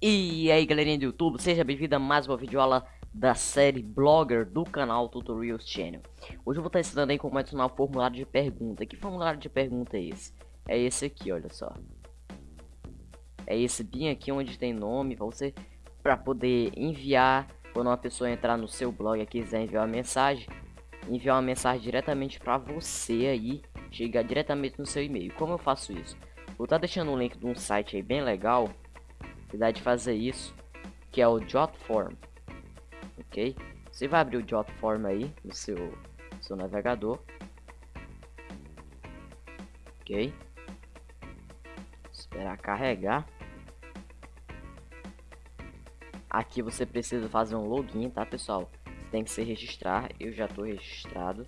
E aí galerinha do YouTube, seja bem-vindo a mais uma videoaula da série Blogger do canal Tutorials Channel. Hoje eu vou estar ensinando aí como adicionar o formulário de pergunta. Que formulário de pergunta é esse? É esse aqui, olha só. É esse bem aqui onde tem nome para você para poder enviar. Quando uma pessoa entrar no seu blog e quiser enviar uma mensagem Enviar uma mensagem diretamente para você aí Chegar diretamente no seu e-mail. Como eu faço isso? Vou estar deixando um link de um site aí bem legal de fazer isso, que é o Jotform, ok? Você vai abrir o Jotform aí no seu, seu navegador, ok? Esperar carregar. Aqui você precisa fazer um login, tá pessoal? Você tem que se registrar, eu já estou registrado.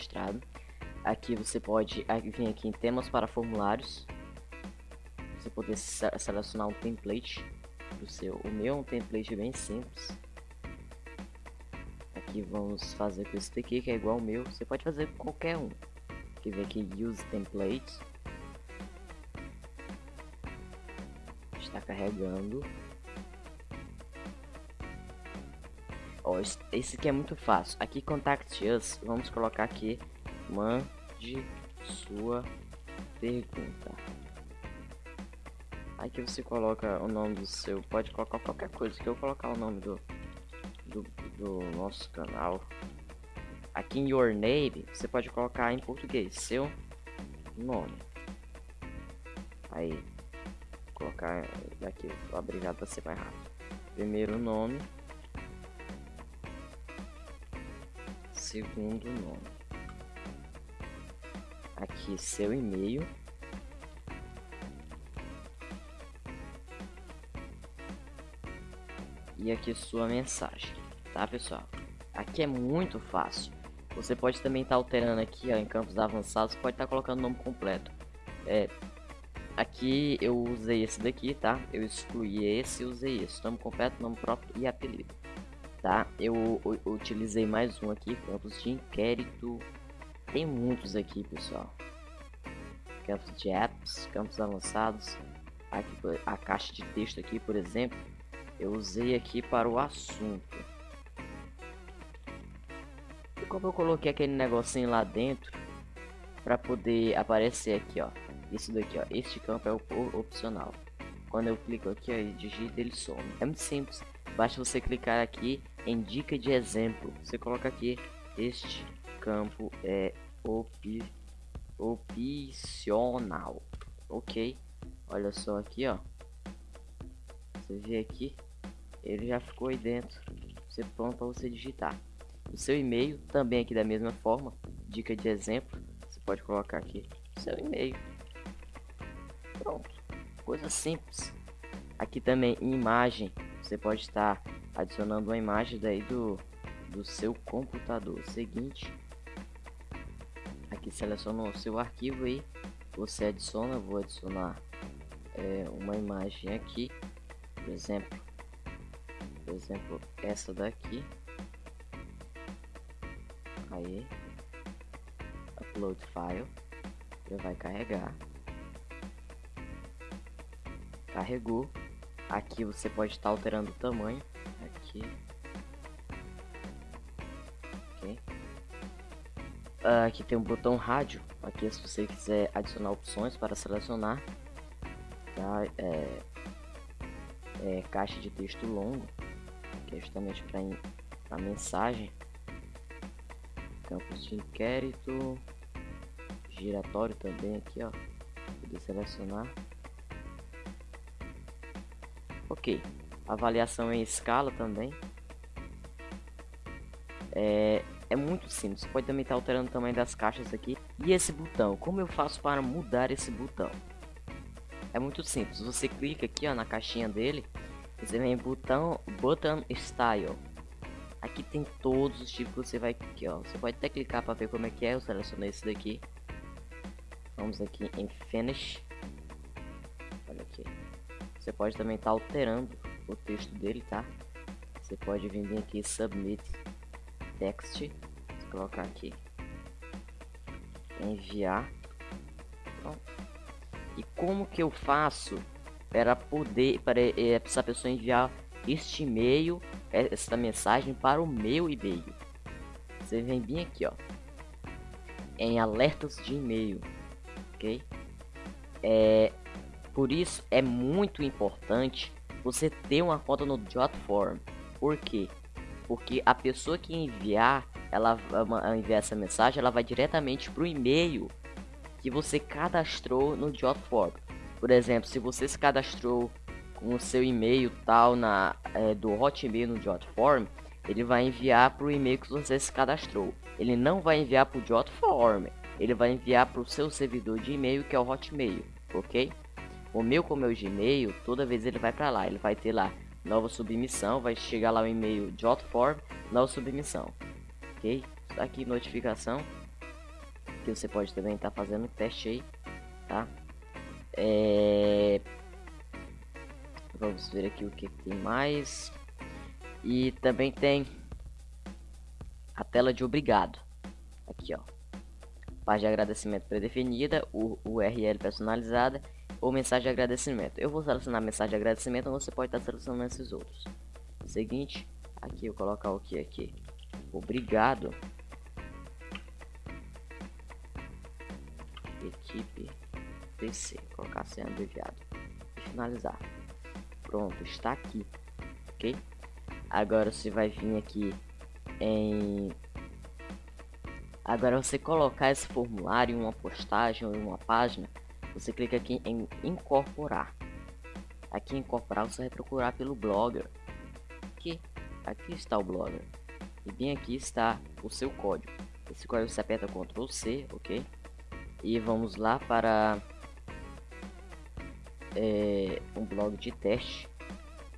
Registrado. Aqui você pode vir aqui em temas para formulários. Você poder selecionar um template do seu. O meu é um template bem simples. Aqui vamos fazer com esse daqui que é igual ao meu. Você pode fazer com qualquer um. Aqui vem aqui use template. Está carregando. Ó, esse aqui é muito fácil. Aqui contact us, vamos colocar aqui mande sua pergunta. Aqui você coloca o nome do seu, pode colocar qualquer coisa, que eu vou colocar o nome do, do, do nosso canal. Aqui em your name, você pode colocar em português, seu nome. Aí, colocar aqui, obrigado para ser mais rápido. Primeiro nome. Segundo nome. Aqui seu e-mail. E aqui sua mensagem, tá pessoal? Aqui é muito fácil. Você pode também estar tá alterando aqui ó, em campos avançados, pode estar tá colocando o nome completo. É, aqui eu usei esse daqui, tá? Eu excluí esse e usei esse. Nome completo, nome próprio e apelido tá? Eu, eu, eu utilizei mais um aqui, campos de inquérito. Tem muitos aqui, pessoal. Campos de apps, campos avançados. Aqui, a caixa de texto aqui, por exemplo, eu usei aqui para o assunto. E como eu coloquei aquele negocinho lá dentro, para poder aparecer aqui, ó. Isso daqui, ó. Este campo é o opcional. Quando eu clico aqui, ó, e digito, ele some. É muito simples. Basta você clicar aqui em dica de exemplo. Você coloca aqui, este campo é op opcional. Ok. Olha só aqui, ó. Você vê aqui, ele já ficou aí dentro. Você pronto para você digitar. O seu e-mail também aqui da mesma forma. Dica de exemplo. Você pode colocar aqui seu e-mail. Pronto. Coisa simples. Aqui também imagem você pode estar adicionando uma imagem daí do, do seu computador. Seguinte, aqui seleciona o seu arquivo aí, você adiciona, vou adicionar é, uma imagem aqui, por exemplo, por exemplo essa daqui, aí, upload file, já vai carregar, carregou, Aqui você pode estar alterando o tamanho. Aqui. Ok. Uh, aqui tem um botão rádio. Aqui se você quiser adicionar opções para selecionar. Tá? É, é caixa de texto longo. Que é justamente para a mensagem. Campos de inquérito. Giratório também aqui, ó. Poder selecionar. Ok. Avaliação em escala também. É, é muito simples. Você pode também estar alterando o tamanho das caixas aqui. E esse botão, como eu faço para mudar esse botão? É muito simples. Você clica aqui ó, na caixinha dele. Você vem em botão, button style. Aqui tem todos os tipos que você vai aqui, ó. Você pode até clicar para ver como é que é. Eu selecionei esse daqui. Vamos aqui em finish. Ok. Você pode também estar tá alterando o texto dele, tá? Você pode vir aqui submit text, colocar aqui enviar. E como que eu faço para poder para é, essa pessoa enviar este e-mail, é, essa mensagem para o meu e-mail? Você vem bem aqui, ó, em alertas de e-mail, ok? É, por isso é muito importante você ter uma conta no Jotform. Por quê? Porque a pessoa que enviar, ela enviar essa mensagem, ela vai diretamente para o e-mail que você cadastrou no Jotform. Por exemplo, se você se cadastrou com o seu e-mail tal na é, do Hotmail no Jotform, ele vai enviar para o e-mail que você se cadastrou. Ele não vai enviar para o Jotform, ele vai enviar para o seu servidor de e-mail que é o Hotmail, ok? O meu com o meu Gmail, toda vez ele vai para lá, ele vai ter lá nova submissão, vai chegar lá o e-mail Jotform, nova submissão, ok? Aqui notificação que você pode também estar tá fazendo teste aí, tá? É... Vamos ver aqui o que tem mais. E também tem a tela de obrigado. Aqui, ó. Página de agradecimento predefinida, o URL personalizada ou mensagem de agradecimento. Eu vou selecionar mensagem de agradecimento, você pode estar selecionando esses outros. Seguinte, aqui eu colocar o que aqui? Obrigado. Equipe PC, colocar sendo abreviado finalizar. Pronto, está aqui, ok? Agora você vai vir aqui em Agora você colocar esse formulário em uma postagem ou em uma página, você clica aqui em incorporar. Aqui em incorporar você vai procurar pelo Blogger. Aqui, aqui está o Blogger. E bem aqui está o seu código. Esse código você aperta Ctrl C, ok? E vamos lá para é, um blog de teste.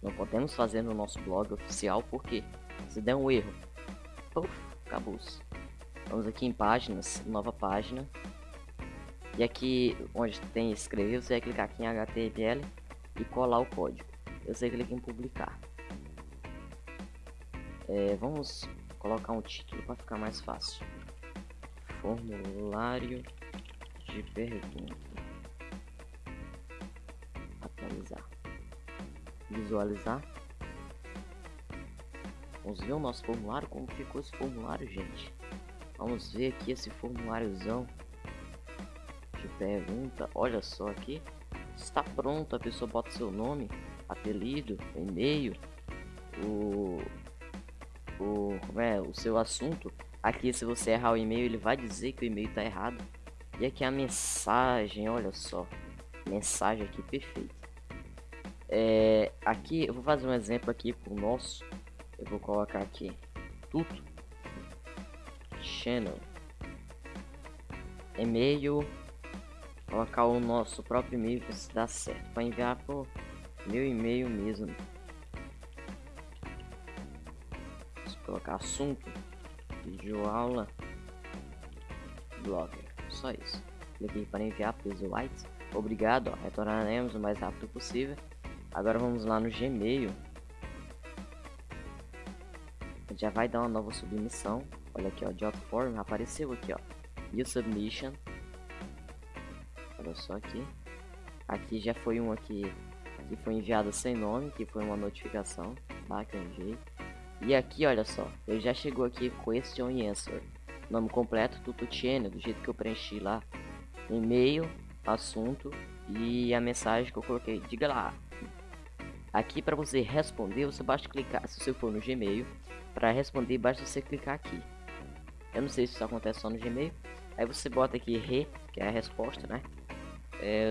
Não podemos fazer no nosso blog oficial porque se der um erro, acabou. -se. Vamos aqui em páginas, nova página. E aqui onde tem escrever, você vai clicar aqui em HTML e colar o código. Você clica em publicar. É, vamos colocar um título para ficar mais fácil. Formulário de pergunta. Atualizar. Visualizar. Vamos ver o nosso formulário, como ficou esse formulário, gente. Vamos ver aqui esse formuláriozão pergunta. Olha só aqui. Está pronto, a pessoa bota seu nome, apelido, e-mail, o, o, é, o seu assunto. Aqui, se você errar o e-mail, ele vai dizer que o e-mail está errado. E aqui a mensagem, olha só. Mensagem aqui perfeita. É, aqui, eu vou fazer um exemplo aqui pro nosso. Eu vou colocar aqui tudo channel e-mail colocar o nosso próprio e-mail para se dar certo para enviar por meu e-mail mesmo. Vamos colocar assunto vídeo aula blogger só isso. Cliquei para enviar o white obrigado ó, retornaremos o mais rápido possível. Agora vamos lá no gmail. Já vai dar uma nova submissão. Olha aqui, ó, job form apareceu aqui, ó. New submission. Olha só aqui. Aqui já foi um aqui que foi enviado sem nome, que foi uma notificação, tá? Que eu enviei. E aqui, olha só, ele já chegou aqui question and answer. Nome completo, Tututiene, do jeito que eu preenchi lá. E-mail, assunto e a mensagem que eu coloquei. Diga lá. Aqui para você responder, você basta clicar, se você for no Gmail, para responder basta você clicar aqui. Eu não sei se isso acontece só no Gmail. Aí você bota aqui re, que é a resposta, né? É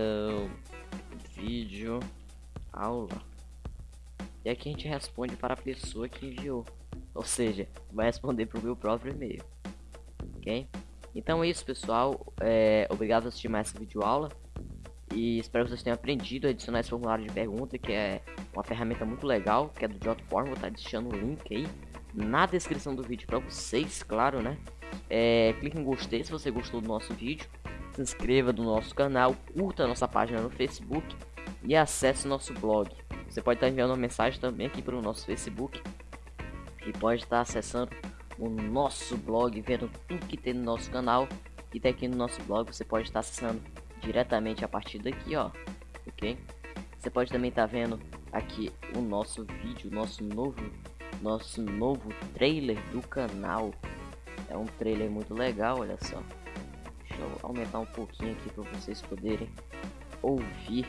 vídeo aula. E aqui a gente responde para a pessoa que enviou. Ou seja, vai responder para o meu próprio e-mail. Ok? Então é isso, pessoal. É, obrigado por assistir mais essa vídeo aula. E espero que vocês tenham aprendido a adicionar esse formulário de pergunta, que é uma ferramenta muito legal, que é do Jotform. Vou estar deixando o link aí na descrição do vídeo para vocês, claro, né? É, clique em gostei se você gostou do nosso vídeo, se inscreva no nosso canal, curta nossa página no Facebook e acesse nosso blog. Você pode estar enviando uma mensagem também aqui para o nosso Facebook e pode estar acessando o nosso blog, vendo tudo que tem no nosso canal e tá aqui no nosso blog você pode estar acessando diretamente a partir daqui, ó, ok? Você pode também estar vendo aqui o nosso vídeo, nosso novo, nosso novo trailer do canal. É um trailer muito legal, olha só. Deixa eu aumentar um pouquinho aqui para vocês poderem ouvir.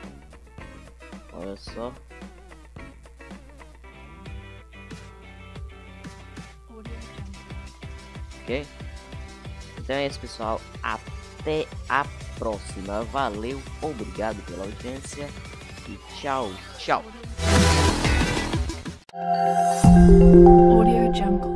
Olha só. Ok? Então é isso, pessoal. Até a próxima. Valeu, obrigado pela audiência e tchau, tchau. Audio Jungle.